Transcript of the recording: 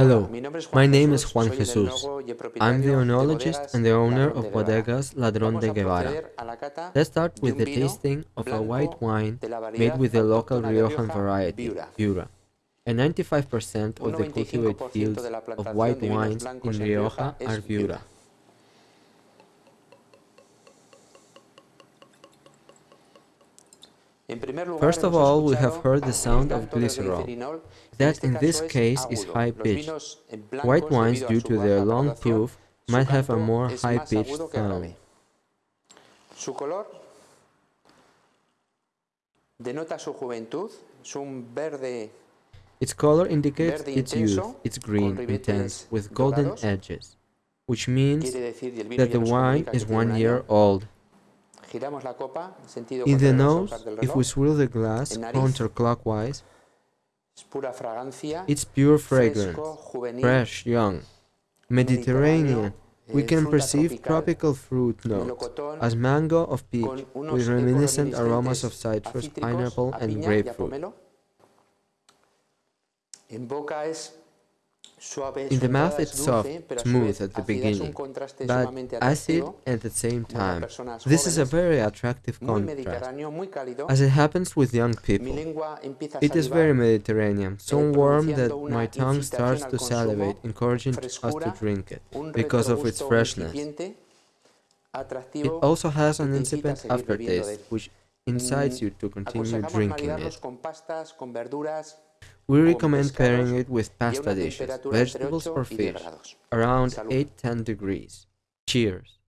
Hello, my name is Juan Jesus. I'm the oenologist and the owner of Bodegas Ladrón de Guevara. Let's start with the tasting of a white wine made with the local Riojan variety, Viura. And 95% of the cultivated fields of white wines in Rioja are Viura. First of all, we have heard the sound of glycerol. That in this case is high-pitched. White wines, due to their long proof, might have a more high-pitched sound. Su color denota su juventud, es verde Its color indicates its youth, it's green, intense, with golden edges, which means that the wine is one year old. In the nose, if we swirl the glass counterclockwise, Es pura fragancia, it's pure fragrance, fresh, young. Mediterranean, we can perceive tropical, fruit notes, as mango of peach, with reminiscent aromas of citrus, pineapple, and piña y a grapefruit. In the mouth it's soft, dulce, pero a su smooth at the ácida, es un beginning, but acid at the same time. This is a very attractive contrast. mediterráneo, muy cálido. As it happens with young people, lengua empieza a it is very Mediterranean, so warm that my tongue starts to salivate, encouraging us to drink it, because of its freshness. It also has an te incita a incipient seguir bebiendo de aftertaste, which incites Mm, you to continue drinking it. Con pastas, con verduras We recommend pairing it with pasta dishes, vegetables or fish, around Salud. 8-10 degrees. Cheers!